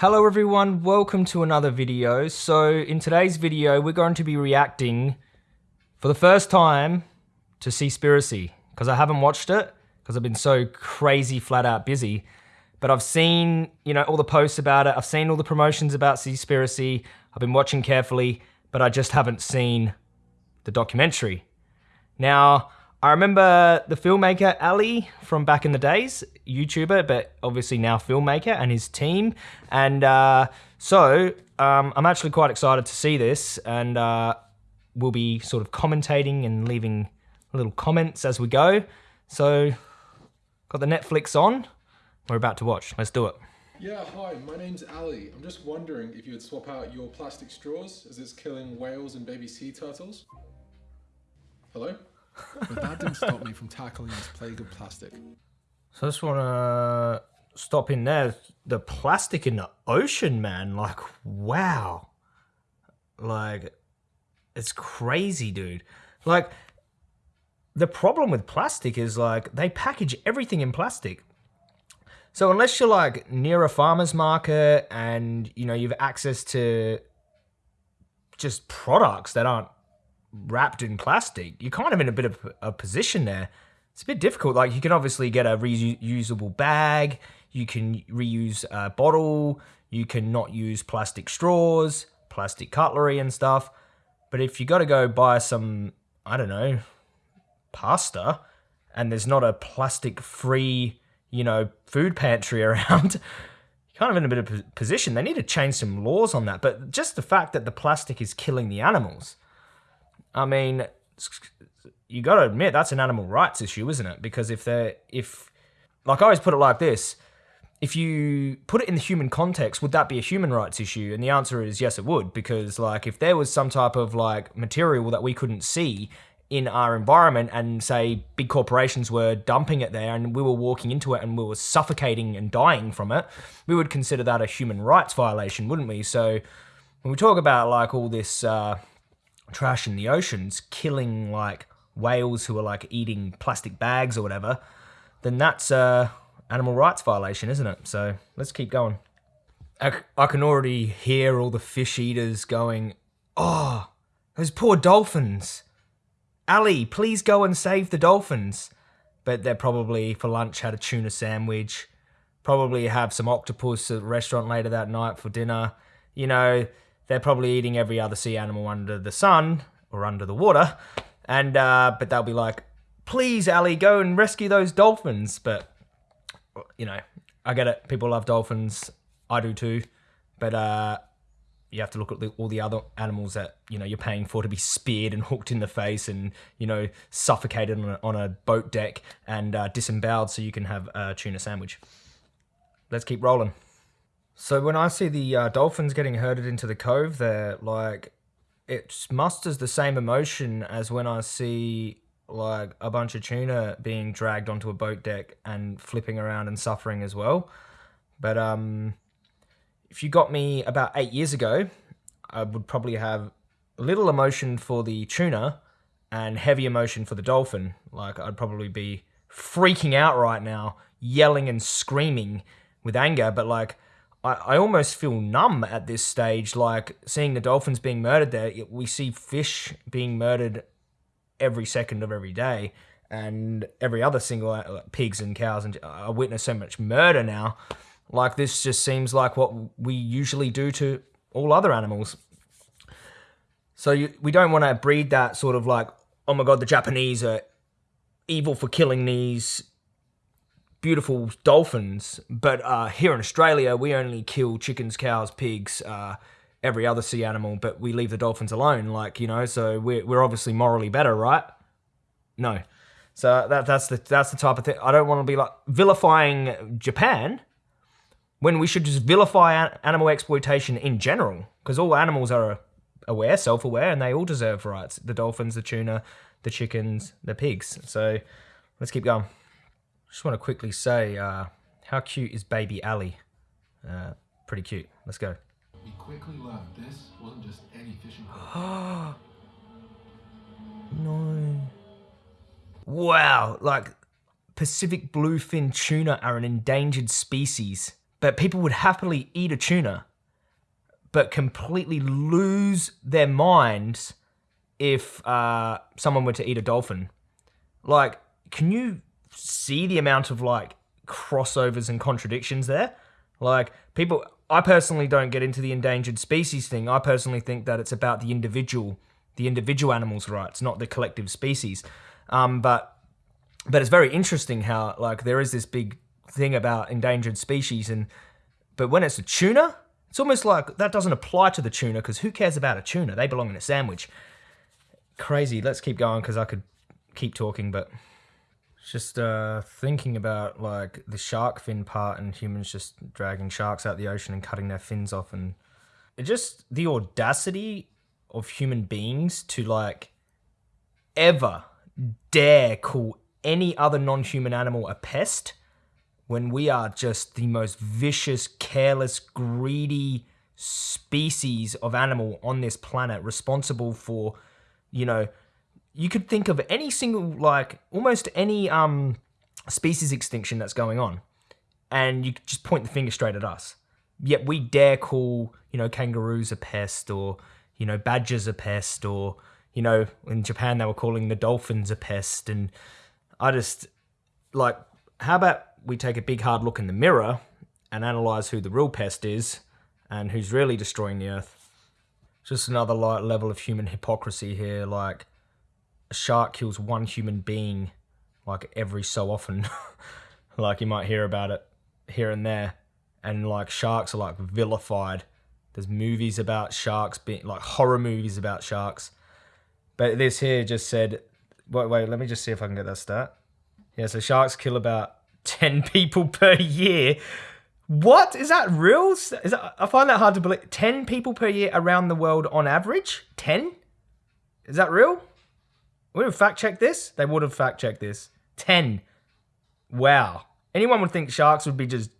Hello everyone, welcome to another video. So in today's video, we're going to be reacting for the first time to Seaspiracy because I haven't watched it because I've been so crazy flat out busy. But I've seen, you know, all the posts about it. I've seen all the promotions about Seaspiracy. I've been watching carefully, but I just haven't seen the documentary. Now, I remember the filmmaker Ali from back in the days, YouTuber, but obviously now filmmaker and his team. And uh, so um, I'm actually quite excited to see this, and uh, we'll be sort of commentating and leaving little comments as we go. So, got the Netflix on. We're about to watch. Let's do it. Yeah, hi, my name's Ali. I'm just wondering if you would swap out your plastic straws as it's killing whales and baby sea turtles. Hello? But that didn't stop me from tackling this plague of plastic. So I just want to stop in there. The plastic in the ocean, man. Like, wow. Like, it's crazy, dude. Like, the problem with plastic is like they package everything in plastic. So unless you're like near a farmer's market and you know you've access to just products that aren't wrapped in plastic, you're kind of in a bit of a position there. It's a bit difficult. Like you can obviously get a reusable bag, you can reuse a bottle, you can not use plastic straws, plastic cutlery and stuff. But if you got to go buy some, I don't know, pasta, and there's not a plastic-free, you know, food pantry around, kind of in a bit of position. They need to change some laws on that. But just the fact that the plastic is killing the animals, I mean, you got to admit that's an animal rights issue, isn't it? Because if they're if like I always put it like this, if you put it in the human context, would that be a human rights issue? And the answer is yes, it would, because like if there was some type of like material that we couldn't see in our environment and say big corporations were dumping it there and we were walking into it and we were suffocating and dying from it, we would consider that a human rights violation, wouldn't we? So when we talk about like all this uh, trash in the oceans, killing like whales who are like eating plastic bags or whatever, then that's a animal rights violation, isn't it? So let's keep going. I, I can already hear all the fish eaters going, oh, those poor dolphins. Ali, please go and save the dolphins. But they're probably for lunch had a tuna sandwich, probably have some octopus at a restaurant later that night for dinner. You know, they're probably eating every other sea animal under the sun or under the water. And, uh, but they'll be like, please, Ali, go and rescue those dolphins. But, you know, I get it. People love dolphins. I do too. But, uh, you have to look at the, all the other animals that you know you're paying for to be speared and hooked in the face and you know suffocated on a, on a boat deck and uh, disemboweled so you can have a tuna sandwich. Let's keep rolling. So when I see the uh, dolphins getting herded into the cove there, like, it musters the same emotion as when I see, like, a bunch of tuna being dragged onto a boat deck and flipping around and suffering as well. But, um, if you got me about eight years ago, I would probably have little emotion for the tuna and heavy emotion for the dolphin. Like, I'd probably be freaking out right now, yelling and screaming with anger, but, like, I, I almost feel numb at this stage, like seeing the dolphins being murdered there. We see fish being murdered every second of every day, and every other single uh, pigs and cows, and I witness so much murder now. Like this just seems like what we usually do to all other animals. So you, we don't want to breed that sort of like, oh my god, the Japanese are evil for killing these beautiful dolphins, but uh, here in Australia, we only kill chickens, cows, pigs, uh, every other sea animal, but we leave the dolphins alone. Like you know, so we're we're obviously morally better, right? No. So that that's the that's the type of thing. I don't want to be like vilifying Japan when we should just vilify animal exploitation in general, because all animals are aware, self-aware, and they all deserve rights. The dolphins, the tuna, the chickens, the pigs. So let's keep going. Just want to quickly say, uh, how cute is baby Ali? Uh, pretty cute. Let's go. We quickly learned this wasn't just any fishing no. Wow, like Pacific bluefin tuna are an endangered species. but people would happily eat a tuna, but completely lose their minds if uh, someone were to eat a dolphin. Like, can you see the amount of like crossovers and contradictions there? Like, people, I personally don't get into the endangered species thing. I personally think that it's about the individual, the individual animal's rights, not the collective species. Um, but but it's very interesting how like there is this big thing about endangered species and but when it's a tuna it's almost like that doesn't apply to the tuna because who cares about a tuna they belong in a sandwich crazy let's keep going because i could keep talking but just uh, thinking about like the shark fin part and humans just dragging sharks out the ocean and cutting their fins off and just the audacity of human beings to like ever dare call any other non-human animal a pest when we are just the most vicious, careless, greedy species of animal on this planet responsible for, you know, you could think of any single like almost any um species extinction that's going on and you could just point the finger straight at us. Yet we dare call, you know, kangaroos a pest or, you know, badgers a pest or, you know, in Japan they were calling the dolphins a pest and I just like how about we take a big hard look in the mirror and analyze who the real pest is and who's really destroying the earth. Just another light level of human hypocrisy here. Like a shark kills one human being like every so often. like you might hear about it here and there. And like sharks are like vilified. There's movies about sharks being like horror movies about sharks. But this here just said, wait, wait, let me just see if I can get that stat. Yeah, so sharks kill about 10 people per year. What? Is that real? Is that, I find that hard to believe. 10 people per year around the world on average? 10? Is that real? Would have fact checked this? They would have fact checked this. 10. Wow. Anyone would think sharks would be just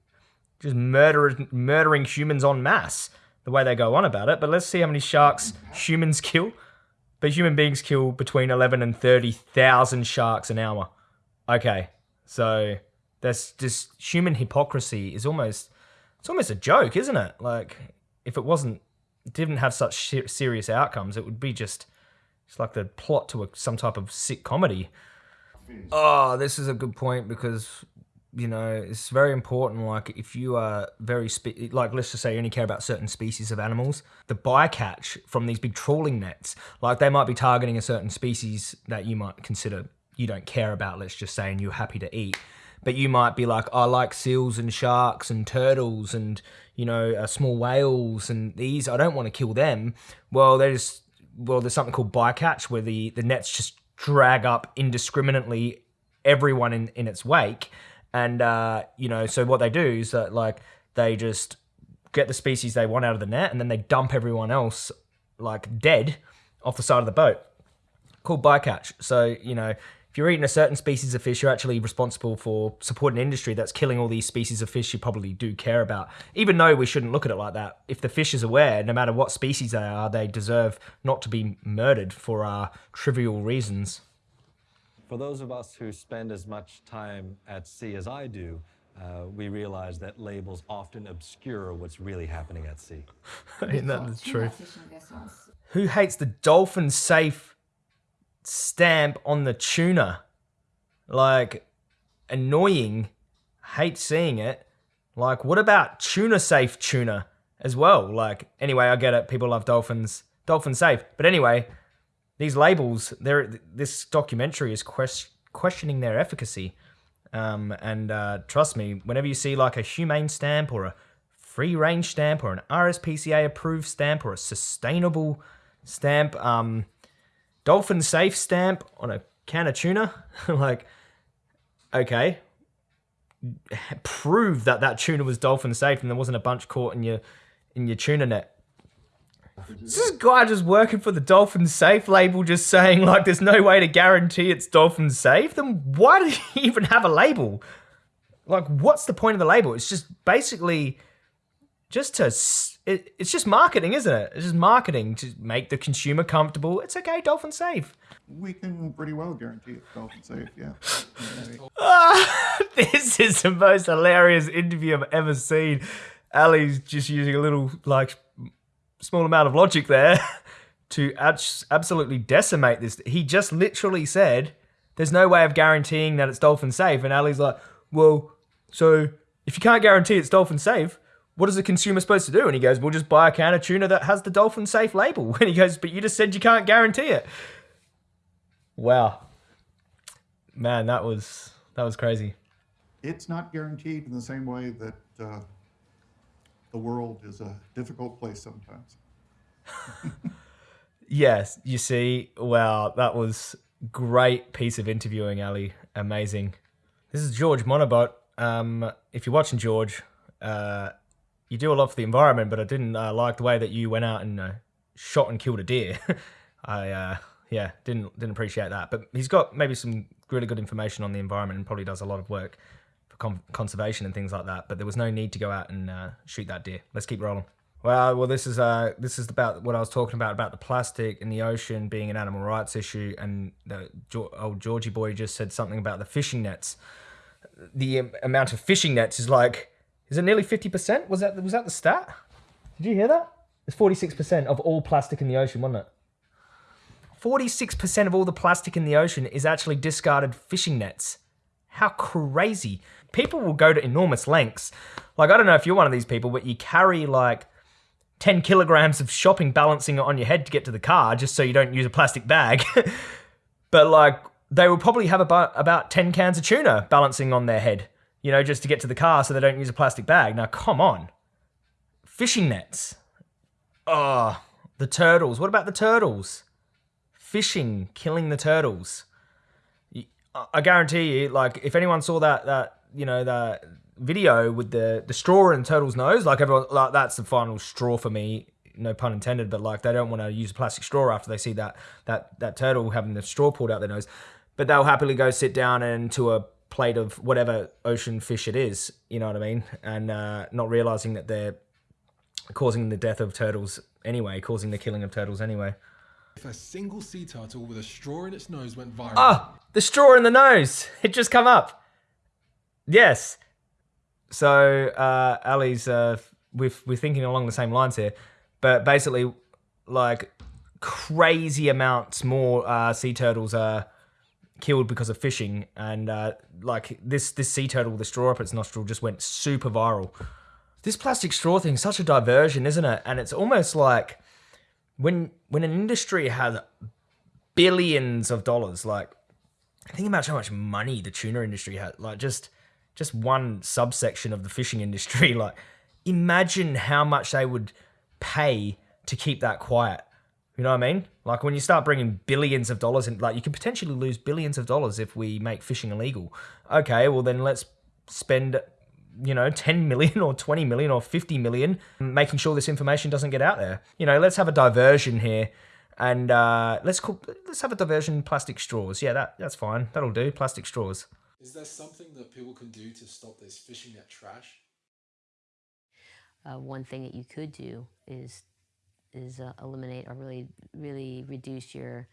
just murder, murdering humans en masse the way they go on about it. But let's see how many sharks humans kill. But human beings kill between 11 and 30,000 sharks an hour. Okay, so that's just human hypocrisy is almost it's almost a joke, isn't it? Like if it wasn't didn't have such serious outcomes, it would be just it's like the plot to a, some type of sick comedy. Oh, this is a good point because you know it's very important. Like if you are very like let's just say you only care about certain species of animals, the bycatch from these big trawling nets, like they might be targeting a certain species that you might consider you don't care about. Let's just say, and you're happy to eat but you might be like, I like seals and sharks and turtles and you know uh, small whales and these. I don't want to kill them. Well, there's well, there's something called bycatch where the the nets just drag up indiscriminately everyone in in its wake, and uh, you know, so what they do is that like they just get the species they want out of the net, and then they dump everyone else like dead off the side of the boat. Called bycatch. So you know, you're eating a certain species of fish, you're actually responsible for supporting an industry that's killing all these species of fish you probably do care about. Even though we shouldn't look at it like that. If the fish is aware, no matter what species they are, they deserve not to be murdered for uh, trivial reasons. For those of us who spend as much time at sea as I do, uh, we realize that labels often obscure what's really happening at sea. Ain't that the truth? Who hates the dolphin safe stamp on the tuna. Like, annoying. Hate seeing it. Like, what about tuna safe tuna as well? Like, anyway, I get it. People love dolphins. Dolphin safe. But anyway, these labels, they're, this documentary is quest- questioning their efficacy. Um, and uh, trust me, whenever you see like a humane stamp or a free range stamp or an RSPCA approved stamp or a sustainable stamp, um, dolphin safe stamp on a can of tuna. like, okay, prove that that tuna was dolphin safe and there wasn't a bunch caught in your in your tuna net. this guy just working for the dolphin safe label, just saying like there's no way to guarantee it's dolphin safe. Then why do you even have a label? Like, what's the point of the label? It's just basically just to it, it's just marketing, isn't it? It's just marketing to make the consumer comfortable. It's okay, dolphin safe. We can pretty well guarantee it's dolphin safe, yeah. this is the most hilarious interview I've ever seen. Ali's just using a little like small amount of logic there to ab- absolutely decimate this. He just literally said, "There's no way of guaranteeing that it's dolphin safe," and Ali's like, "Well, so if you can't guarantee it's dolphin safe." What is the consumer supposed to do? And he goes, We'll just buy a can of tuna that has the dolphin safe label. And he goes, But you just said you can't guarantee it. Wow. Man, that was that was crazy. It's not guaranteed in the same way that uh, the world is a difficult place sometimes. yes, you see, wow, that was great piece of interviewing, Ali. Amazing. This is George Monbiot. Um, if you're watching George, uh, you do a lot for the environment, but I didn't uh, like the way that you went out and uh, shot and killed a deer. I uh, yeah, didn't didn't appreciate that. But he's got maybe some really good information on the environment and probably does a lot of work for con- conservation and things like that. But there was no need to go out and uh, shoot that deer. Let's keep rolling. Well, well, this is uh, this is about what I was talking about about the plastic in the ocean being an animal rights issue, and the old Georgie boy just said something about the fishing nets. The amount of fishing nets is like, is it nearly fifty percent? Was that was that the stat? Did you hear that? It's forty six percent of all plastic in the ocean, wasn't it? 46% of all the plastic in the ocean is actually discarded fishing nets. How crazy. People will go to enormous lengths. Like, I don't know if you're one of these people, but you carry like 10 kilograms of shopping balancing on your head to get to the car just so you don't use a plastic bag. but like, they will probably have about, about 10 cans of tuna balancing on their head, you know, just to get to the car so they don't use a plastic bag. Now, come on. Fishing nets. Oh, the turtles. What about the turtles? fishing, killing the turtles. I guarantee you, like, if anyone saw that, that you know, that video with the the straw in the turtle's nose, like everyone, like that's the final straw for me. No pun intended, but like they don't want to use a plastic straw after they see that that that turtle having the straw pulled out their nose, but they'll happily go sit down into a plate of whatever ocean fish it is. You know what I mean? And uh, not realizing that they're causing the death of turtles anyway, causing the killing of turtles anyway. If a single sea turtle with a straw in its nose went viral. Ah, the straw in the nose. It just come up. Yes. So uh, Ali's, uh, we're, we're thinking along the same lines here, but basically, like crazy amounts more uh, sea turtles are killed because of fishing, and uh, like this this sea turtle with the straw up its nostril just went super viral. This plastic straw thing, such a diversion, isn't it? And it's almost like when when an industry has billions of dollars, like think about how much money the tuna industry had, like just just one subsection of the fishing industry, like imagine how much they would pay to keep that quiet. You know what I mean? Like when you start bringing billions of dollars in, like you could potentially lose billions of dollars if we make fishing illegal. Okay, well then let's spend you know, 10 million or 20 million or 50 million, making sure this information doesn't get out there. You know, let's have a diversion here and uh, let's call, let's have a diversion plastic straws. Yeah, that that's fine. That'll do. Plastic straws. Is there something that people can do to stop this fishing net trash? Uh, one thing that you could do is is uh, eliminate or really really reduce your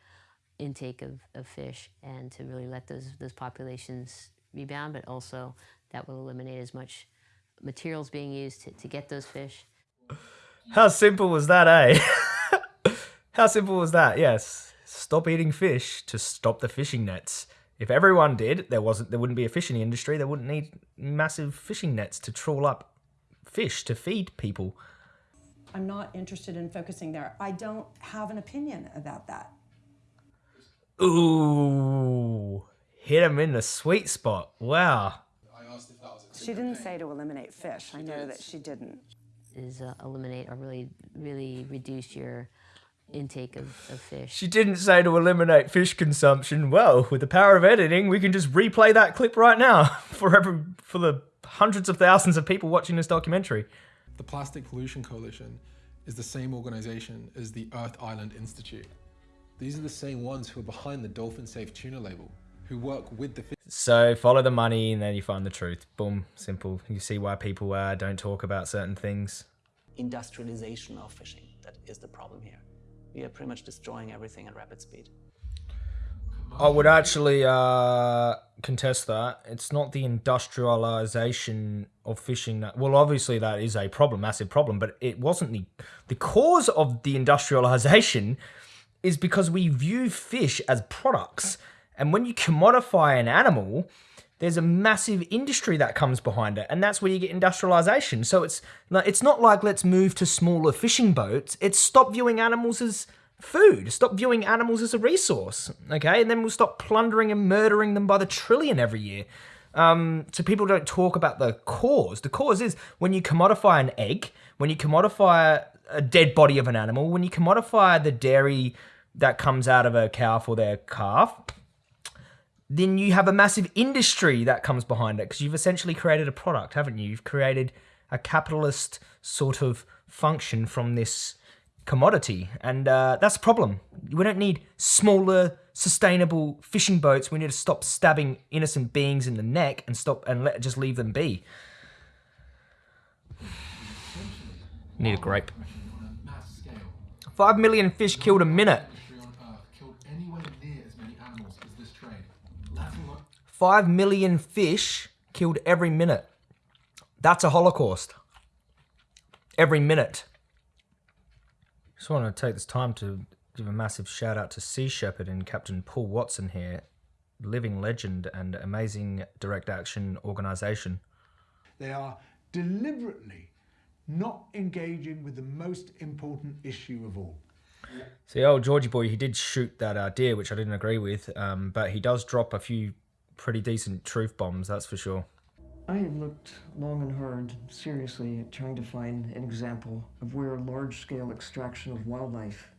intake of, of fish and to really let those those populations rebound, but also that will eliminate as much materials being used to, to get those fish. How simple was that, eh? How simple was that? Yes. Stop eating fish to stop the fishing nets. If everyone did, there wasn't there wouldn't be a fishing industry. There wouldn't need massive fishing nets to trawl up fish to feed people. I'm not interested in focusing there. I don't have an opinion about that. Ooh, hit him in the sweet spot. Wow. She didn't say to eliminate fish. I know that she didn't. Is uh, eliminate or really, really reduce your intake of, of fish. She didn't say to eliminate fish consumption. Well, with the power of editing, we can just replay that clip right now for every, for the hundreds of thousands of people watching this documentary. The Plastic Pollution Coalition is the same organization as the Earth Island Institute. These are the same ones who are behind the Dolphin Safe Tuna label who work with the. So follow the money, and then you find the truth. Boom, simple. You see why people uh, don't talk about certain things. industrialization of fishing that is the problem here. We are pretty much destroying everything at rapid speed. I would actually uh, contest that. It's not the industrialization of fishing that. Well, obviously that is a problem, massive problem, but it wasn't the the cause of the industrialization. Is because we view fish as products, and when you commodify an animal, there's a massive industry that comes behind it, and that's where you get industrialization. So it's it's not like let's move to smaller fishing boats. It's stop viewing animals as food. Stop viewing animals as a resource, okay? And then we'll stop plundering and murdering them by the trillion every year. Um, so people don't talk about the cause. The cause is when you commodify an egg, when you commodify a dead body of an animal, when you commodify the dairy that comes out of a cow for their calf, then you have a massive industry that comes behind it because you've essentially created a product, haven't you? You've created a capitalist sort of function from this commodity, and uh, that's a problem. We don't need smaller, sustainable fishing boats. We need to stop stabbing innocent beings in the neck and stop and let just leave them be. Need a grape. Five million fish killed a minute. Five million fish killed every minute. That's a holocaust. Every minute. Just want to take this time to give a massive shout out to Sea Shepherd and Captain Paul Watson here, living legend and amazing direct action organization. They are deliberately not engaging with the most important issue of all. See, old Georgie boy, he did shoot that uh, deer, which I didn't agree with, um, but he does drop a few pretty decent truth bombs, that's for sure. I have looked long and hard, seriously, at trying to find an example of where large scale extraction of wildlife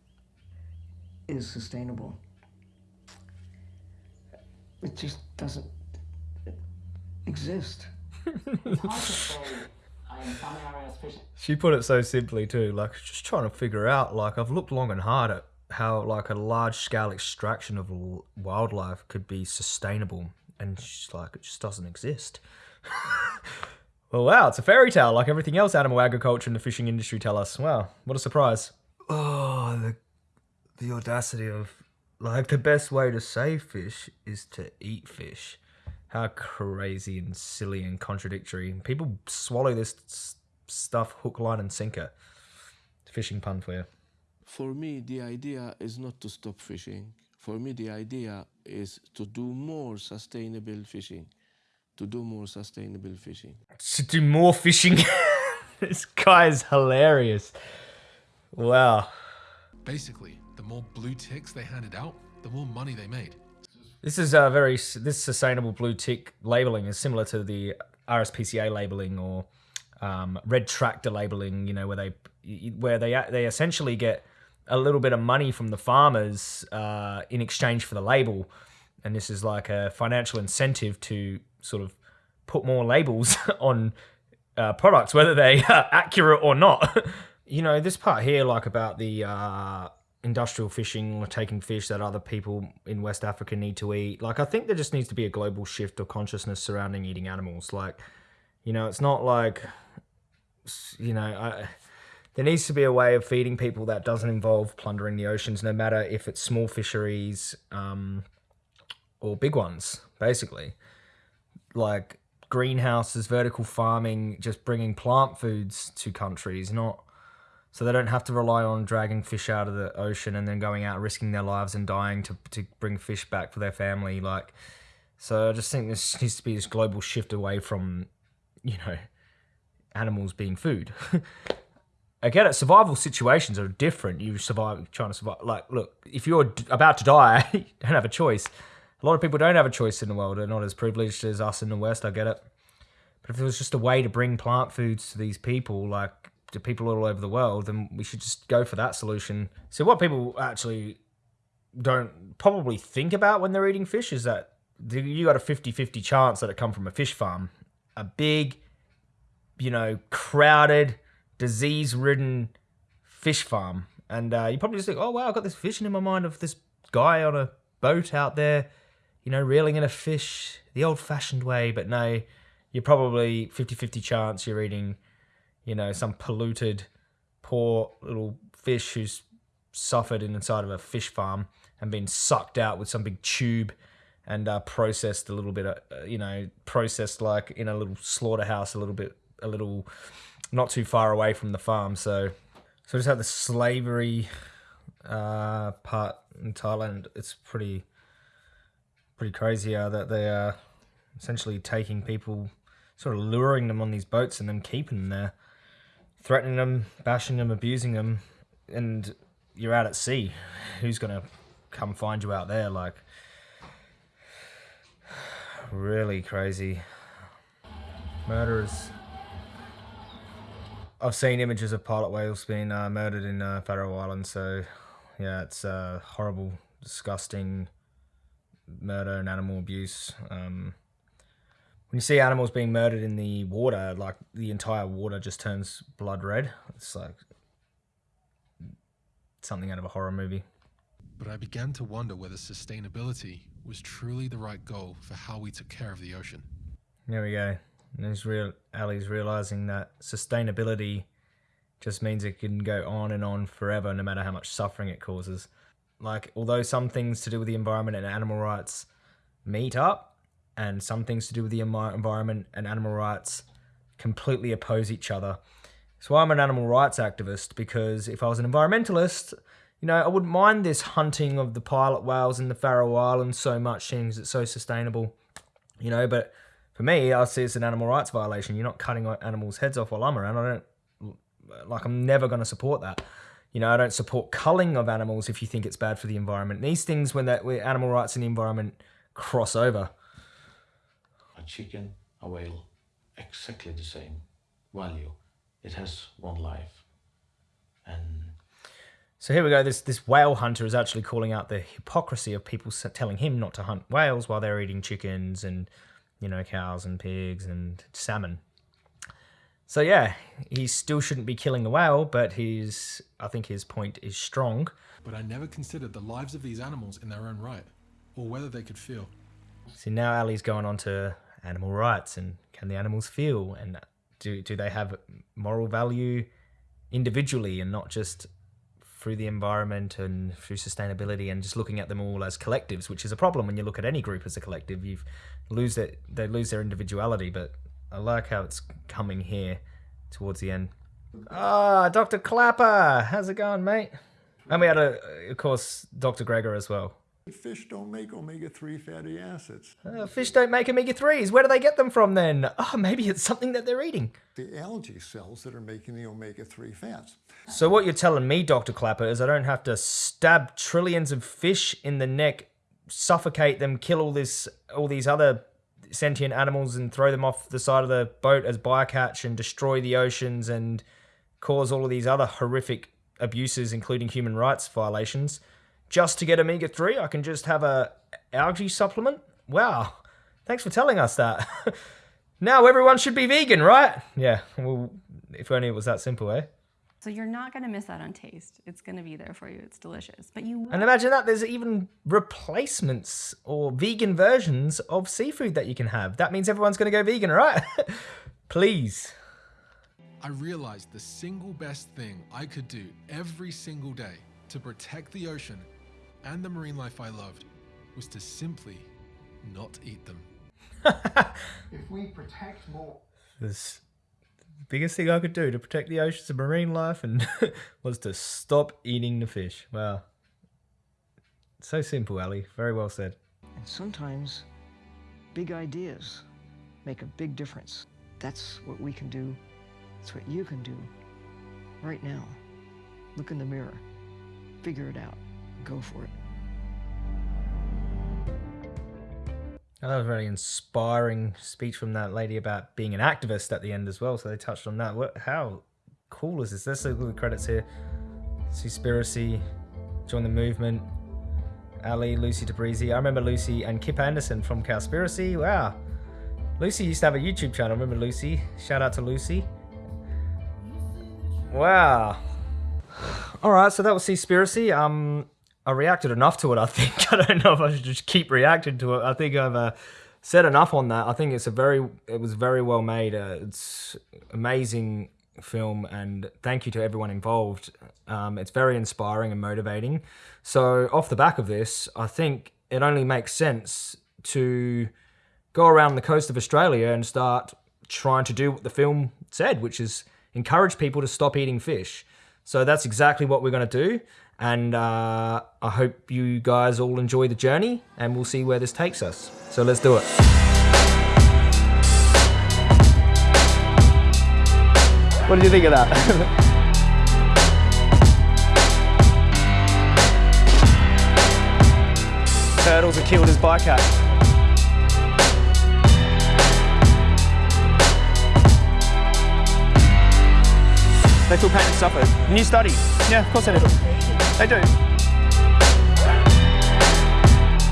is sustainable. It just doesn't exist. It's hard to say. I in some areas fishing. She put it so simply too, like just trying to figure out. Like I've looked long and hard at how like a large scale extraction of l- wildlife could be sustainable, and she's like, it just doesn't exist. well, wow, it's a fairy tale like everything else animal agriculture and the fishing industry tell us. Wow, what a surprise! Oh, the the audacity of like the best way to save fish is to eat fish. How crazy and silly and contradictory. People swallow this stuff hook, line, and sinker. Fishing pun for you. For me, the idea is not to stop fishing. For me, the idea is to do more sustainable fishing. To do more sustainable fishing. To do more fishing. this guy is hilarious. Wow. Basically, the more blue ticks they handed out, the more money they made. This is a very this sustainable blue tick labeling is similar to the RSPCA labeling or um, red tractor labeling. You know where they where they they essentially get a little bit of money from the farmers uh, in exchange for the label, and this is like a financial incentive to sort of put more labels on uh, products, whether they are accurate or not. you know, this part here, like about the uh, industrial fishing or taking fish that other people in West Africa need to eat. Like, I think there just needs to be a global shift of consciousness surrounding eating animals. Like, you know, it's not like, you know, I, there needs to be a way of feeding people that doesn't involve plundering the oceans, no matter if it's small fisheries um, or big ones, basically. Like greenhouses, vertical farming, just bringing plant foods to countries, not so they don't have to rely on dragging fish out of the ocean and then going out risking their lives and dying to to bring fish back for their family. Like, so I just think this needs to be this global shift away from, you know, animals being food. I get it. Survival situations are different. You survive trying to survive. Like, look, if you're about to die, you don't have a choice. A lot of people don't have a choice in the world. They're not as privileged as us in the West. I get it. But if there was just a way to bring plant foods to these people, like to people all over the world, then we should just go for that solution. So what people actually don't probably think about when they're eating fish is that you got a 50-50 chance that it come from a fish farm. A big, you know, crowded, disease-ridden fish farm. And uh, you probably just think, oh, wow, I've got this vision in my mind of this guy on a boat out there, you know, reeling in a fish the old-fashioned way. But no, you're probably 50-50 chance you're eating, you know, some polluted poor little fish who's suffered inside of a fish farm and been sucked out with some big tube and uh, processed a little bit, uh, you know, processed like in a little slaughterhouse, a little bit, a little, not too far away from the farm. So, so just have the slavery uh, part in Thailand. It's pretty, pretty crazy are that they are essentially taking people, sort of luring them on these boats and then keeping them there, threatening them, bashing them, abusing them, and you're out at sea. Who's gonna come find you out there? Like, really crazy. Murderers. I've seen images of pilot whales being uh, murdered in uh, Faroe Islands, so yeah, it's uh, horrible, disgusting murder and animal abuse. Um, when you see animals being murdered in the water, like the entire water just turns blood red. It's like something out of a horror movie. But I began to wonder whether sustainability was truly the right goal for how we took care of the ocean. There we go. And he's real Ali's realizing that sustainability just means it can go on and on forever no matter how much suffering it causes. Like although some things to do with the environment and animal rights meet up and some things to do with the environment and animal rights completely oppose each other. So I'm an animal rights activist because if I was an environmentalist, you know, I wouldn't mind this hunting of the pilot whales in the Faroe Islands so much, seeing as it's so sustainable, you know. But for me, I see it's an animal rights violation. You're not cutting animals' heads off while I'm around. I don't like. I'm never going to support that. You know, I don't support culling of animals if you think it's bad for the environment. These things, when that where animal rights and the environment cross over. A chicken, a whale, exactly the same value. It has one life, and so here we go. This this whale hunter is actually calling out the hypocrisy of people telling him not to hunt whales while they're eating chickens and you know cows and pigs and salmon. So yeah, he still shouldn't be killing the whale, but his I think his point is strong. But I never considered the lives of these animals in their own right, or whether they could feel. See now Ali's going on to animal rights and can the animals feel and do do they have moral value individually and not just through the environment and through sustainability and just looking at them all as collectives, which is a problem when you look at any group as a collective. You lose it; they lose their individuality. But I like how it's coming here towards the end. Ah, Dr. Klaper, how's it going, mate? And we had a, of course, Dr. Greger as well. Fish don't make omega-3 fatty acids. Uh, fish don't make omega-3s. Where do they get them from then? Oh, maybe it's something that they're eating. The algae cells that are making the omega-3 fats. So what you're telling me, Dr. Klaper, is I don't have to stab trillions of fish in the neck, suffocate them, kill all this, all these other sentient animals and throw them off the side of the boat as bycatch and destroy the oceans and cause all of these other horrific abuses, including human rights violations just to get omega 3, I can just have a algae supplement? Wow. Thanks for telling us that. now everyone should be vegan, right? Yeah, well, if only it was that simple, eh? So you're not going to miss out on taste. It's going to be there for you. It's delicious. But you And imagine that there's even replacements or vegan versions of seafood that you can have. That means everyone's going to go vegan, right? Please. I realized the single best thing I could do every single day to protect the ocean and the marine life I loved was to simply not eat them. if we protect more. This the biggest thing I could do to protect the oceans and marine life and was to stop eating the fish. Wow. So simple, Ali. Very well said. And sometimes big ideas make a big difference. That's what we can do. That's what you can do right now. Look in the mirror. Figure it out. Go for it. That was a very inspiring speech from that lady about being an activist at the end as well. So they touched on that. What? How cool is this? Let's look at the credits here. Seaspiracy, join the movement. Ali, Lucy Tabrizi. I remember Lucy and Kip Andersen from Cowspiracy. Wow. Lucy used to have a YouTube channel. Remember Lucy? Shout out to Lucy. Wow. All right, so that was Seaspiracy. Um, I reacted enough to it, I think. I don't know if I should just keep reacting to it. I think I've uh, said enough on that. I think it's a very, it was very well made. Uh, it's amazing film, and thank you to everyone involved. Um, it's very inspiring and motivating. So, off the back of this, I think it only makes sense to go around the coast of Australia and start trying to do what the film said, which is encourage people to stop eating fish. So that's exactly what we're going to do. And uh, I hope you guys all enjoy the journey and we'll see where this takes us. So let's do it. What did you think of that? Turtles are killed as bycatch. They feel pain and suffer. New study. Yeah, of course they do. They do.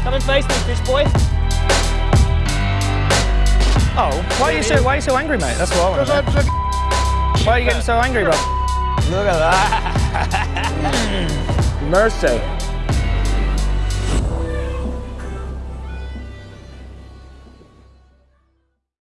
Come and face me, fish boy. Oh, why are you so why are you so angry, mate? That's what I want to know. Why are you getting so angry, bro? Look at that. Mercy.